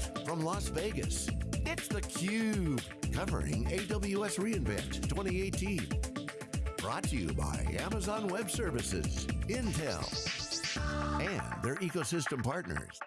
Live from Las Vegas, it's theCUBE, covering AWS reInvent 2018. Brought to you by Amazon Web Services, Intel, and their ecosystem partners.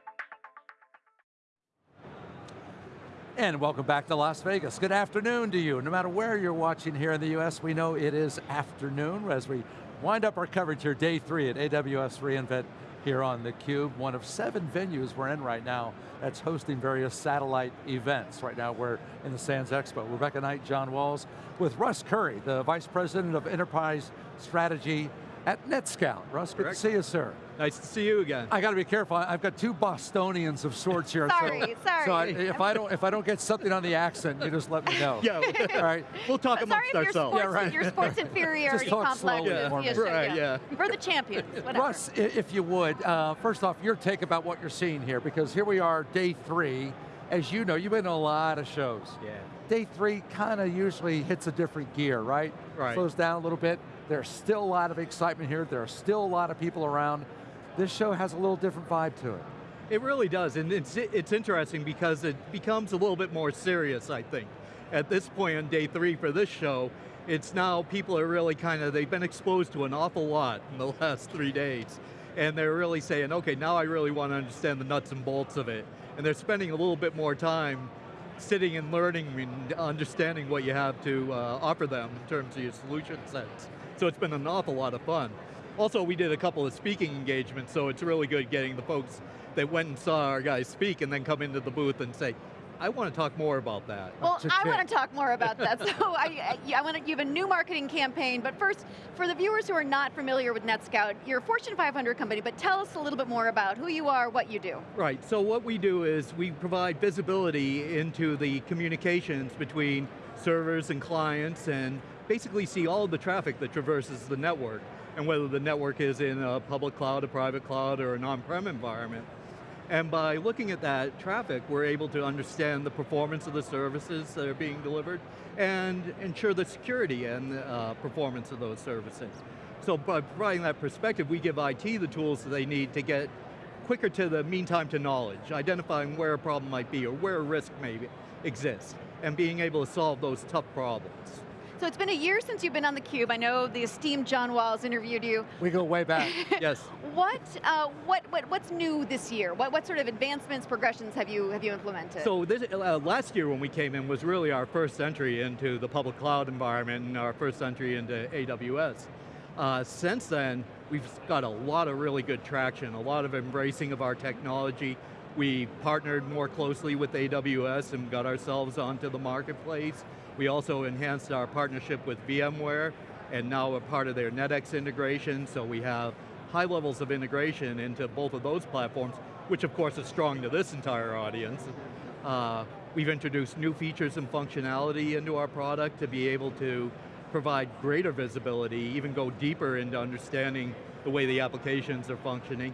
And welcome back to Las Vegas. Good afternoon to you. No matter where you're watching here in the US, we know it is afternoon as we wind up our coverage here, day three at AWS reInvent here on theCUBE. One of seven venues we're in right now that's hosting various satellite events. Right now we're in the Sands Expo. Rebecca Knight, John Walls, with Russ Currie, the Vice President of Enterprise Strategy at NetScout. Russ, good Correct. to see you, sir. Nice to see you again. I got to be careful. I've got two Bostonians of sorts here. Sorry, so, sorry. So I, if I don't if I don't get something on the accent, you just let me know. yeah, All right. we'll talk Sorry amongst if your ourselves. sports, Yeah, right. your sports inferiority Just talk complex slowly, is more the Right, yeah. We're the champions, whatever. Russ, if you would, uh, first off, your take about what you're seeing here, because here we are, day three. As you know, you've been to a lot of shows. Yeah. Day three kind of usually hits a different gear, right? Right. Slows down a little bit. There's still a lot of excitement here. There are still a lot of people around. This show has a little different vibe to it. It really does, and it's, it's interesting because it becomes a little bit more serious, I think. At this point on day three for this show, it's now people are really kind of, they've been exposed to an awful lot in the last three days. And they're really saying, okay, now I really want to understand the nuts and bolts of it. And they're spending a little bit more time sitting and learning and understanding what you have to uh, offer them in terms of your solution sets. So it's been an awful lot of fun. Also, we did a couple of speaking engagements, so it's really good getting the folks that went and saw our guys speak and then come into the booth and say, I want to talk more about that. Well, I want to talk more about that. So I, I, I want to, you have a new marketing campaign, but first, for the viewers who are not familiar with NetScout, you're a Fortune 500 company, but tell us a little bit more about who you are, what you do. Right, so what we do is we provide visibility into the communications between servers and clients and basically see all the traffic that traverses the network and whether the network is in a public cloud, a private cloud, or an on-prem environment. And by looking at that traffic, we're able to understand the performance of the services that are being delivered and ensure the security and uh, performance of those services. So by providing that perspective, we give IT the tools that they need to get quicker to the mean time to knowledge, identifying where a problem might be or where a risk may exist, and being able to solve those tough problems. So it's been a year since you've been on theCUBE. I know the esteemed John Walls interviewed you. We go way back. yes. What, uh, what, what, what's new this year? What, what sort of advancements, progressions have you, have you implemented? So this, uh, last year when we came in was really our first entry into the public cloud environment and our first entry into AWS. Uh, since then, we've got a lot of really good traction, a lot of embracing of our technology. We partnered more closely with AWS and got ourselves onto the marketplace. We also enhanced our partnership with VMware and now we're part of their NetX integration, so we have high levels of integration into both of those platforms, which of course is strong to this entire audience. Uh, we've introduced new features and functionality into our product to be able to provide greater visibility, even go deeper into understanding the way the applications are functioning,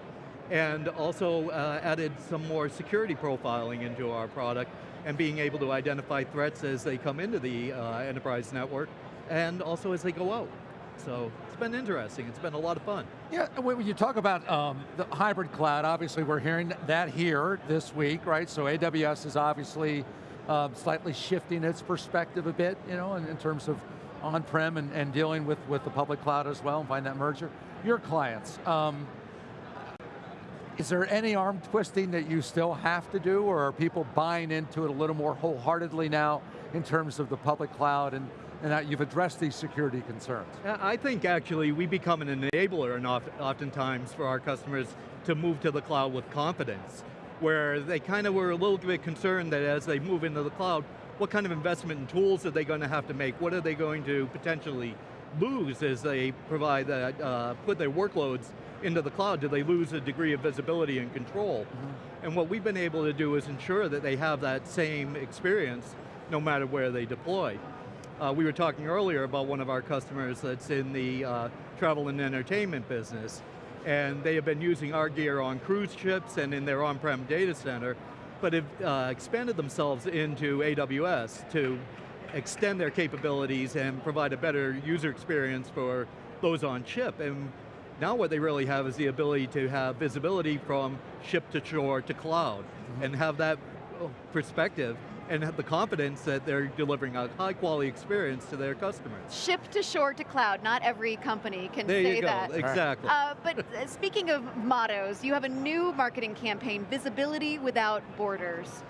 and also uh, added some more security profiling into our product and being able to identify threats as they come into the uh, enterprise network and also as they go out. So it's been interesting, it's been a lot of fun. Yeah, when you talk about um, the hybrid cloud, obviously we're hearing that here this week, right? So AWS is obviously um, slightly shifting its perspective a bit, you know, in, in terms of on-prem and, and dealing with, with the public cloud as well, and find that merger. Your clients, um, is there any arm twisting that you still have to do, or are people buying into it a little more wholeheartedly now in terms of the public cloud and, and that you've addressed these security concerns? I think actually we become an enabler and oft, oftentimes for our customers to move to the cloud with confidence, where they kind of were a little bit concerned that as they move into the cloud, what kind of investment and tools are they going to have to make? What are they going to potentially lose as they provide that, uh, put their workloads into the cloud? Do they lose a degree of visibility and control? And what we've been able to do is ensure that they have that same experience no matter where they deploy. Uh, we were talking earlier about one of our customers that's in the uh, travel and entertainment business, and they have been using our gear on cruise ships and in their on-prem data center, but have uh, expanded themselves into AWS to extend their capabilities and provide a better user experience for those on ship. And now what they really have is the ability to have visibility from ship to shore to cloud, and have that perspective and have the confidence that they're delivering a high quality experience to their customers. Ship to shore to cloud, not every company can there say you go. that. Exactly. Uh, but uh, speaking of mottos, you have a new marketing campaign, Visibility Without Borders.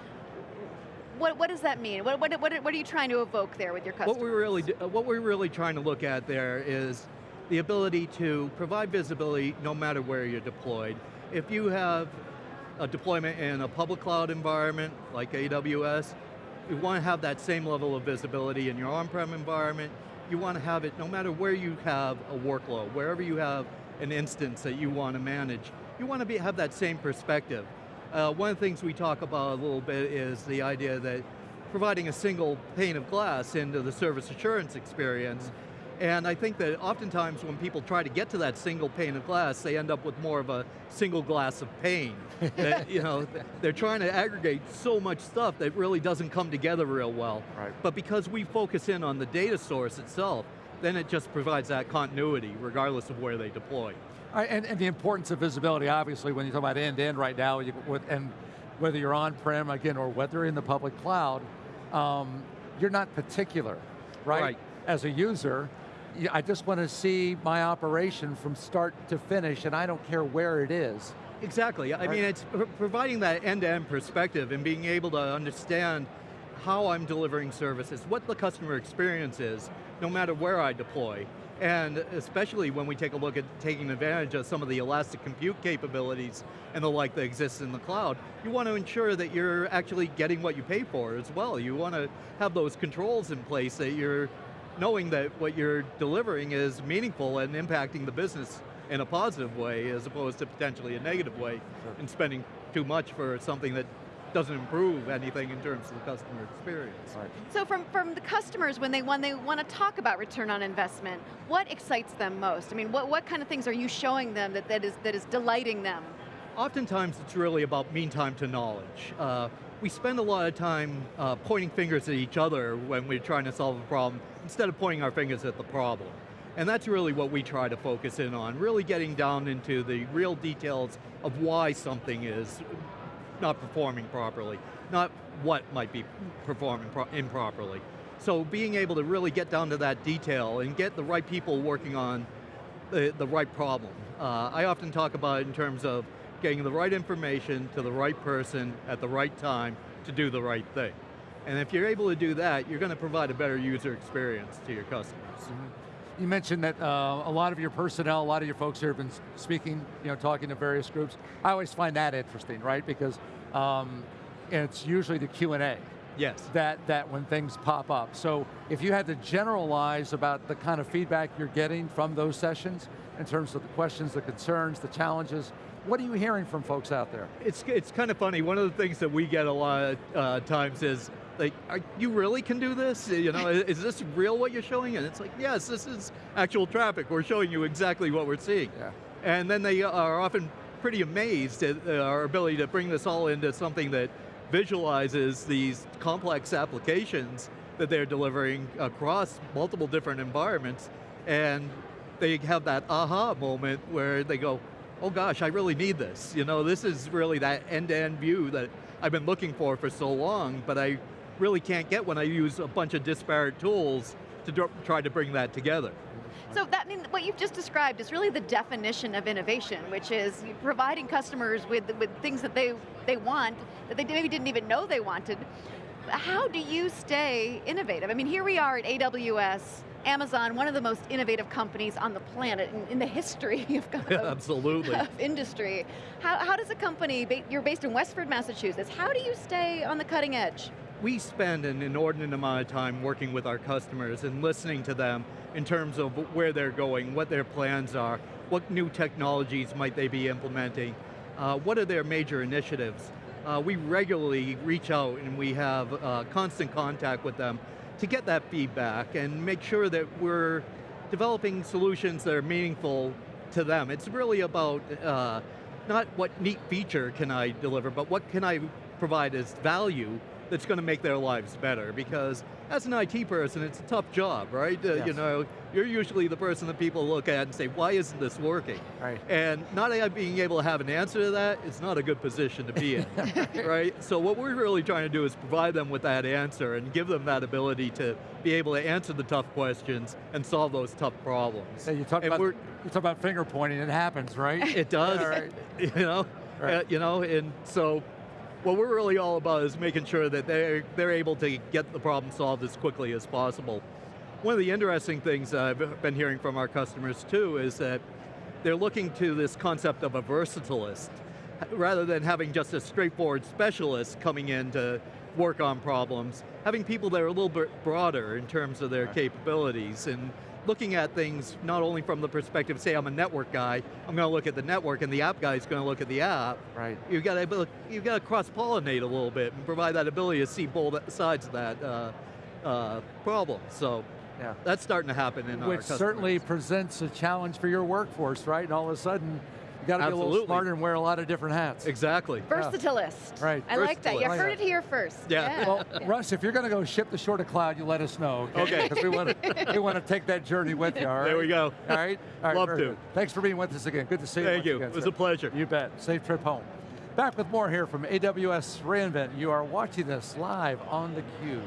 What, what does that mean? What, what, what, what are you trying to evoke there with your customers? What we're really, what we're really trying to look at there is the ability to provide visibility no matter where you're deployed. If you have a deployment in a public cloud environment like AWS, you want to have that same level of visibility in your on-prem environment. You want to have it no matter where you have a workload, wherever you have an instance that you want to manage, you want to be, have that same perspective. Uh, one of the things we talk about a little bit is the idea that providing a single pane of glass into the service assurance experience and I think that oftentimes when people try to get to that single pane of glass, they end up with more of a single glass of pain. that, you know, they're trying to aggregate so much stuff that really doesn't come together real well. Right. But because we focus in on the data source itself, then it just provides that continuity regardless of where they deploy. Right, and, and, the importance of visibility, obviously, when you talk about end-to-end -end right now, you, with, and whether you're on-prem, again, or whether in the public cloud, um, you're not particular, right? right? As a user, I just want to see my operation from start to finish and I don't care where it is. Exactly, I mean it's providing that end-to-end -end perspective and being able to understand how I'm delivering services, what the customer experience is, no matter where I deploy. And especially when we take a look at taking advantage of some of the elastic compute capabilities and the like that exists in the cloud, you want to ensure that you're actually getting what you pay for as well. You want to have those controls in place that you're knowing that what you're delivering is meaningful and impacting the business in a positive way as opposed to potentially a negative way sure. and spending too much for something that doesn't improve anything in terms of the customer experience. Right. So from, from the customers, when they, when they want to talk about return on investment, what excites them most? I mean, what, what kind of things are you showing them that, that, is, that is delighting them? Oftentimes it's really about mean time to knowledge. Uh, we spend a lot of time uh, pointing fingers at each other when we're trying to solve a problem, instead of pointing our fingers at the problem. And that's really what we try to focus in on, really getting down into the real details of why something is not performing properly, not what might be performing improperly. So being able to really get down to that detail and get the right people working on the, the right problem. Uh, I often talk about it in terms of getting the right information to the right person at the right time to do the right thing. And if you're able to do that, you're going to provide a better user experience to your customers. Mm -hmm. You mentioned that uh, a lot of your personnel, a lot of your folks here have been speaking, you know, talking to various groups. I always find that interesting, right? Because um, it's usually the Q&A. Yes. That, that when things pop up. So if you had to generalize about the kind of feedback you're getting from those sessions, in terms of the questions, the concerns, the challenges, what are you hearing from folks out there? It's, it's kind of funny. One of the things that we get a lot of uh, times is, like, are, you really can do this? You know, is this real what you're showing? And it's like, yes, this is actual traffic. We're showing you exactly what we're seeing. Yeah. And then they are often pretty amazed at uh, our ability to bring this all into something that visualizes these complex applications that they're delivering across multiple different environments. And they have that aha moment where they go, oh gosh, I really need this. You know, this is really that end-to-end -end view that I've been looking for for so long, but I really can't get when I use a bunch of disparate tools to try to bring that together. So that I mean, what you've just described is really the definition of innovation, which is providing customers with, with things that they, they want, that they maybe didn't even know they wanted. How do you stay innovative? I mean, here we are at AWS, Amazon, one of the most innovative companies on the planet in, in the history of, yeah, absolutely. of industry. How, how does a company, you're based in Westford, Massachusetts, how do you stay on the cutting edge? We spend an inordinate amount of time working with our customers and listening to them in terms of where they're going, what their plans are, what new technologies might they be implementing, uh, what are their major initiatives. Uh, we regularly reach out and we have uh, constant contact with them to get that feedback and make sure that we're developing solutions that are meaningful to them. It's really about uh, not what neat feature can I deliver, but what can I provide as value that's going to make their lives better because as an IT person, it's a tough job, right? Uh, You know, you're usually the person that people look at and say, why isn't this working? Right. And not being able to have an answer to that is not a good position to be in, right? So what we're really trying to do is provide them with that answer and give them that ability to be able to answer the tough questions and solve those tough problems. Yeah, you talk And about you talk about finger pointing. It happens, right? It does, Yeah, right. you know, Right. uh, you know, and so what we're really all about is making sure that they're, they're able to get the problem solved as quickly as possible. One of the interesting things I've been hearing from our customers too is that they're looking to this concept of a versatilist, rather than having just a straightforward specialist coming in to work on problems, having people that are a little bit broader in terms of their Right. capabilities and looking at things not only from the perspective, say I'm a network guy, I'm going to look at the network and the app guy is going to look at the app. Right. You've got to you've got to cross-pollinate a little bit and provide that ability to see both sides of that uh, uh, problem. So Yeah. that's starting to happen in our Which certainly presents a challenge for your workforce, right? And all of a sudden, you got to be a little smarter and wear a lot of different hats. exactly. Versatilist. Right. I like that. You Versatilist. heard it here first. Yeah. Well, Russ, if you're going to go ship the short of cloud, you let us know. Okay. Because we want to we want to take that journey with you. All right. There we go. All right. All right. Love very to. good. Thanks for being with us again. Good to see you. Thank you. again, It was sir. a pleasure. You bet. Safe trip home. Back with more here from AWS reInvent. You are watching this live on theCUBE.